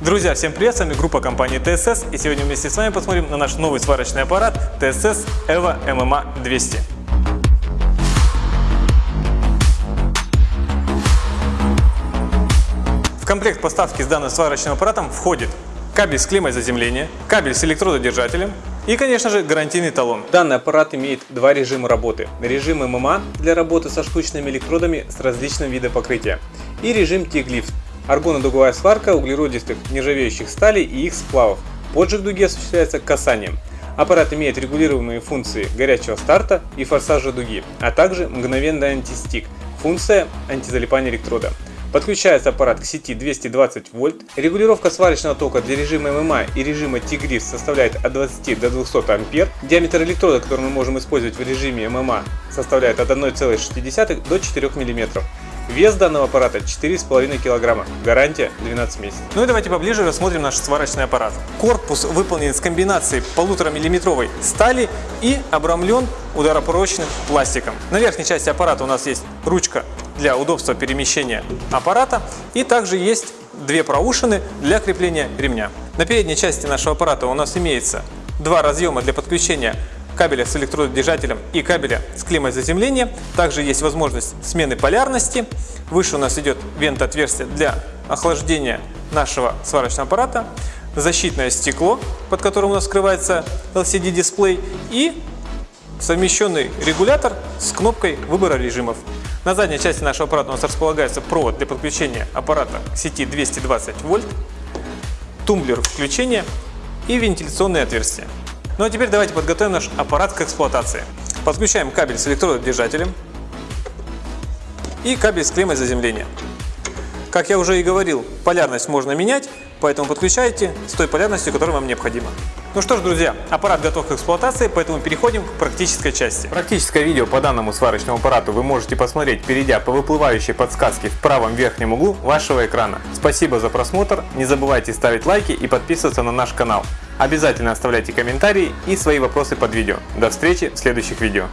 Друзья, всем привет, с вами группа компании TSS и сегодня вместе с вами посмотрим на наш новый сварочный аппарат TSS EVO MMA 200. В комплект поставки с данным сварочным аппаратом входит кабель с клеммой заземления, кабель с электрододержателем и, конечно же, гарантийный талон. Данный аппарат имеет два режима работы. Режим ММА для работы со штучными электродами с различным видом покрытия и режим Аргонодуговая сварка углеродистых нержавеющих сталей и их сплавов. Поджиг дуги осуществляется касанием. Аппарат имеет регулируемые функции горячего старта и форсажа дуги, а также мгновенный антистик, функция антизалипания электрода. Подключается аппарат к сети 220 вольт. Регулировка сварочного тока для режима ММА и режима T-Grif составляет от 20 до 200 ампер. Диаметр электрода, который мы можем использовать в режиме ММА, составляет от 1,6 до 4 мм. Вес данного аппарата 4,5 кг, гарантия 12 месяцев. Ну и давайте поближе рассмотрим наш сварочный аппарат. Корпус выполнен из комбинации 1,5-мм стали и обрамлен ударопрочным пластиком. На верхней части аппарата у нас есть ручка для удобства перемещения аппарата и также есть две проушины для крепления ремня. На передней части нашего аппарата у нас имеется два разъема для подключения кабеля с электродержателем и кабеля с клеммой заземления. Также есть возможность смены полярности. Выше у нас идет вент отверстие для охлаждения нашего сварочного аппарата, защитное стекло, под которым у нас скрывается LCD-дисплей и совмещенный регулятор с кнопкой выбора режимов. На задней части нашего аппарата у нас располагается провод для подключения аппарата к сети 220 вольт, тумблер включения и вентиляционные отверстия. Ну а теперь давайте подготовим наш аппарат к эксплуатации. Подключаем кабель с электрододержателем и кабель с клеммой заземления. Как я уже и говорил, полярность можно менять, поэтому подключайте с той полярностью, которая вам необходима. Ну что ж, друзья, аппарат готов к эксплуатации, поэтому переходим к практической части. Практическое видео по данному сварочному аппарату вы можете посмотреть, перейдя по выплывающей подсказке в правом верхнем углу вашего экрана. Спасибо за просмотр, не забывайте ставить лайки и подписываться на наш канал. Обязательно оставляйте комментарии и свои вопросы под видео. До встречи в следующих видео.